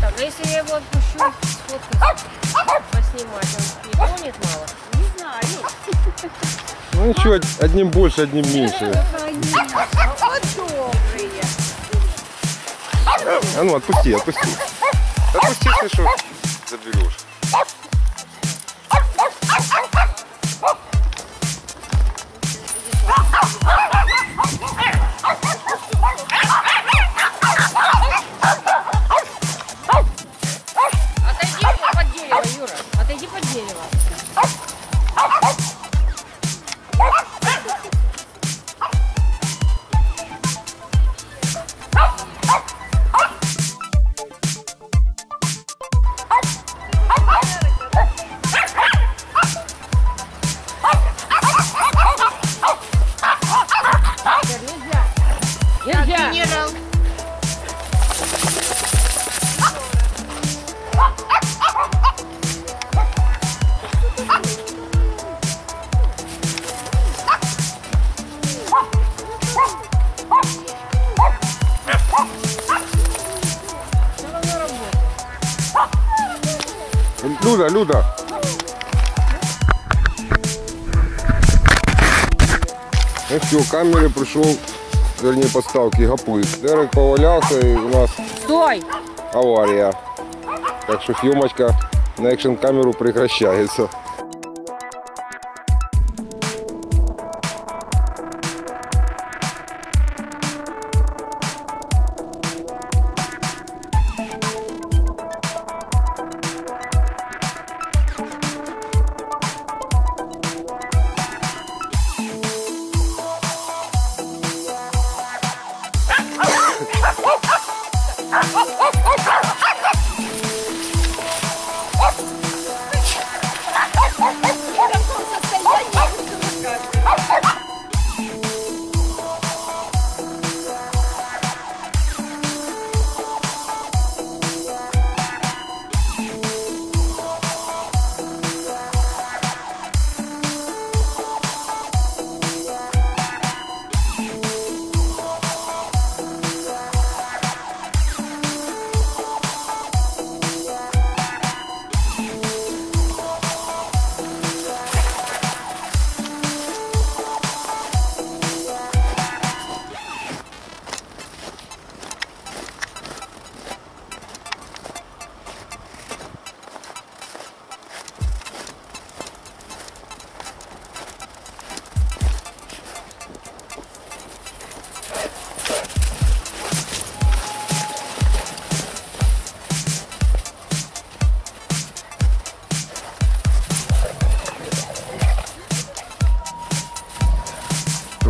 Так, а если я его отпущу, сфоткать, поснимать, он не тонет мало? Не знаю. Ну ничего, одним больше, одним меньше. Ну, а вот добрые. А ну, отпусти, отпусти. Отпусти, ты что? Заберешь. Люда, Люда. Ну все, камеры пришел, вернее подставки гоплык. Дерек повалявся і у нас Стой. аварія. Так що съемочка на екшн камеру